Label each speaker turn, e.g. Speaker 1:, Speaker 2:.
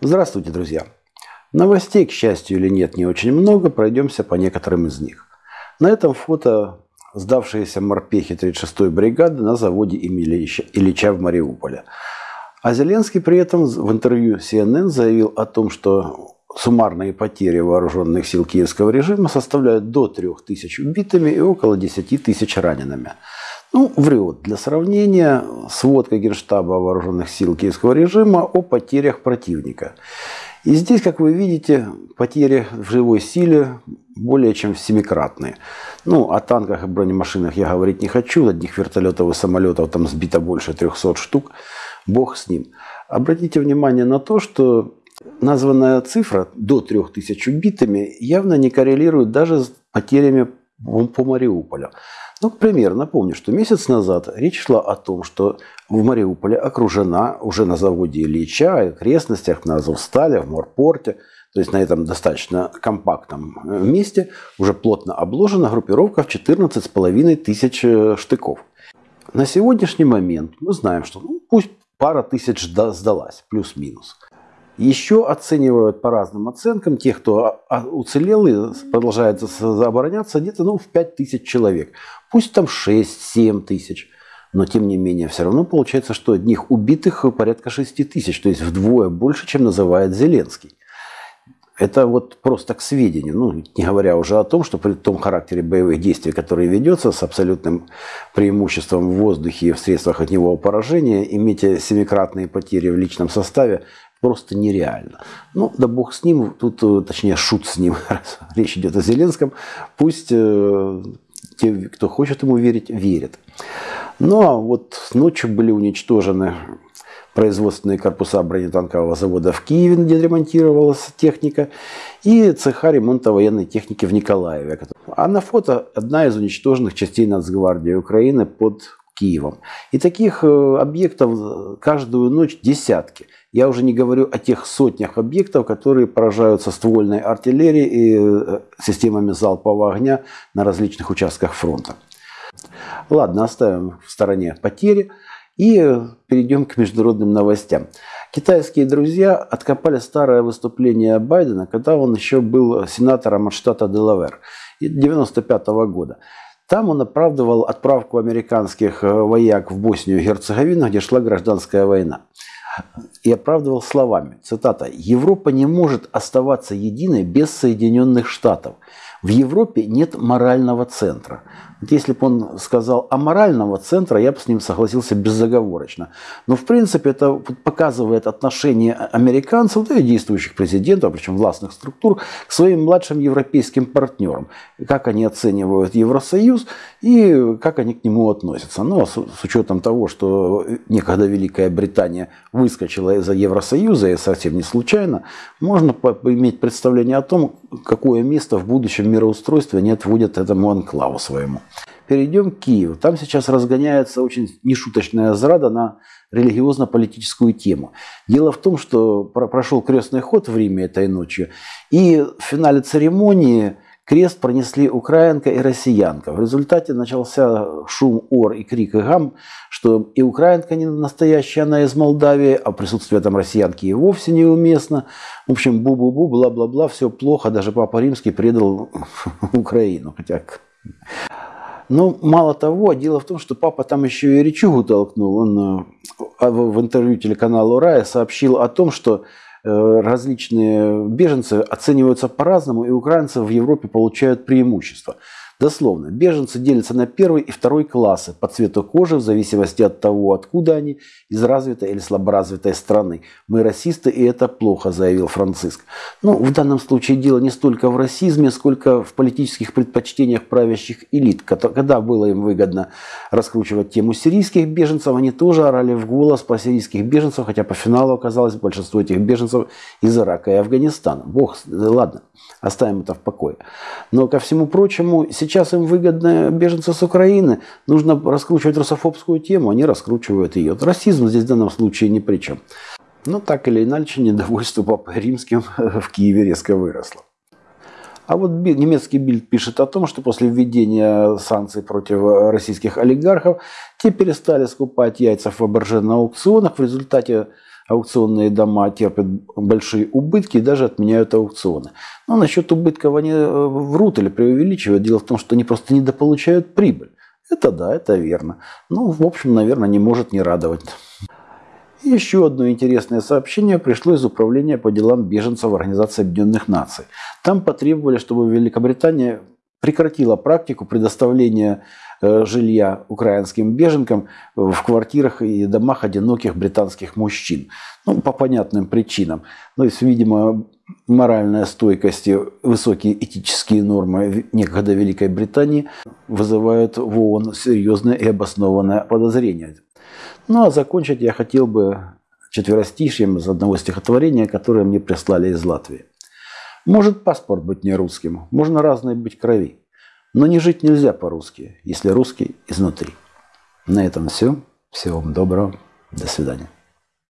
Speaker 1: Здравствуйте, друзья! Новостей, к счастью или нет, не очень много, пройдемся по некоторым из них. На этом фото сдавшиеся морпехи 36-й бригады на заводе имени Ильича в Мариуполе. А Зеленский при этом в интервью CNN заявил о том, что суммарные потери вооруженных сил киевского режима составляют до 3000 убитыми и около 10 тысяч ранеными. Ну, врет. Для сравнения, сводка Генштаба вооруженных сил киевского режима о потерях противника. И здесь, как вы видите, потери в живой силе более чем семикратные. Ну, о танках и бронемашинах я говорить не хочу, одних вертолетов и самолетов там сбито больше 300 штук, бог с ним. Обратите внимание на то, что названная цифра до 3000 убитыми явно не коррелирует даже с потерями по Мариуполю. Ну, к примеру, напомню, что месяц назад речь шла о том, что в Мариуполе окружена уже на заводе Ильича, окрестностях, на Азовстале, в Морпорте, то есть на этом достаточно компактном э, месте, уже плотно обложена группировка в 14,5 тысяч э, штыков. На сегодняшний момент мы знаем, что ну, пусть пара тысяч сдалась, плюс-минус. Еще оценивают по разным оценкам тех, кто уцелел и продолжает обороняться, где-то ну, в 5 тысяч человек. Пусть там 6-7 тысяч. Но тем не менее, все равно получается, что одних убитых порядка 6 тысяч, то есть вдвое больше, чем называет Зеленский. Это вот просто к сведению, ну, не говоря уже о том, что при том характере боевых действий, которые ведется с абсолютным преимуществом в воздухе и в средствах от него поражения, иметь семикратные потери в личном составе просто нереально. Ну, да бог с ним, тут, э, точнее, шут с ним, раз речь идет о Зеленском, пусть э, те, кто хочет ему верить, верят. Ну, а вот ночью были уничтожены производственные корпуса бронетанкового завода в Киеве, где ремонтировалась техника, и цеха ремонта военной техники в Николаеве. А на фото одна из уничтоженных частей Нацгвардии Украины под Киевом. И таких э, объектов каждую ночь десятки. Я уже не говорю о тех сотнях объектов, которые поражаются ствольной артиллерией и э, системами залпового огня на различных участках фронта. Ладно, оставим в стороне потери и перейдем к международным новостям. Китайские друзья откопали старое выступление Байдена, когда он еще был сенатором от штата Делавер 1995 года. Там он оправдывал отправку американских э, вояк в Боснию и Герцеговину, где шла гражданская война. И оправдывал словами, цитата, «Европа не может оставаться единой без Соединенных Штатов. В Европе нет морального центра. Вот если бы он сказал аморального центра, я бы с ним согласился безоговорочно. Но в принципе это показывает отношение американцев, да и действующих президентов, причем властных структур, к своим младшим европейским партнерам. Как они оценивают Евросоюз и как они к нему относятся. Ну, а с, с учетом того, что некогда Великая Британия выскочила из Евросоюза, и совсем не случайно, можно иметь представление о том, какое место в будущем мироустройстве они отводят этому анклаву своему. Перейдем к Киеву. Там сейчас разгоняется очень нешуточная зрада на религиозно-политическую тему. Дело в том, что прошел крестный ход в Риме этой ночью, и в финале церемонии крест пронесли украинка и россиянка. В результате начался шум, ор и крик и гам, что и украинка не настоящая, она из Молдавии, а присутствие там россиянки и вовсе неуместно. В общем, бу-бу-бу, бла-бла-бла, все плохо. Даже Папа Римский предал Украину. Хотя но ну, мало того, дело в том, что папа там еще и речугу толкнул. Он э, в интервью телеканалу «Рая» сообщил о том, что различные беженцы оцениваются по-разному, и украинцы в Европе получают преимущество. Дословно, беженцы делятся на первый и второй классы по цвету кожи в зависимости от того, откуда они, из развитой или слаборазвитой страны. Мы расисты, и это плохо, заявил Франциск. Но в данном случае дело не столько в расизме, сколько в политических предпочтениях правящих элит. Когда было им выгодно раскручивать тему сирийских беженцев, они тоже орали в голос про сирийских беженцев, хотя по финалу оказалось большинство этих беженцев из Ирака и Афганистана. Бог, ладно, оставим это в покое. Но ко всему прочему, сейчас им выгодно беженцы с Украины. Нужно раскручивать русофобскую тему, они раскручивают ее. Расизм здесь в данном случае ни при чем. Но так или иначе, недовольство Папой Римским в Киеве резко выросло. А вот немецкий Бильд пишет о том, что после введения санкций против российских олигархов те перестали скупать яйца в Фаберже на аукционах. В результате аукционные дома терпят большие убытки и даже отменяют аукционы. Но насчет убытков они э, врут или преувеличивают. Дело в том, что они просто недополучают прибыль. Это да, это верно. Ну, в общем, наверное, не может не радовать. Еще одно интересное сообщение пришло из Управления по делам беженцев Организации Объединенных Наций. Там потребовали, чтобы Великобритания прекратила практику предоставления жилья украинским беженкам в квартирах и домах одиноких британских мужчин. Ну, по понятным причинам. То есть, видимо, моральная стойкость и высокие этические нормы некогда Великой Британии вызывают в ООН серьезное и обоснованное подозрение. Ну а закончить я хотел бы четверостишьем из одного стихотворения, которое мне прислали из Латвии. Может паспорт быть не русским, можно разной быть крови. Но не жить нельзя по-русски, если русский изнутри. На этом все. Всего вам доброго. До свидания.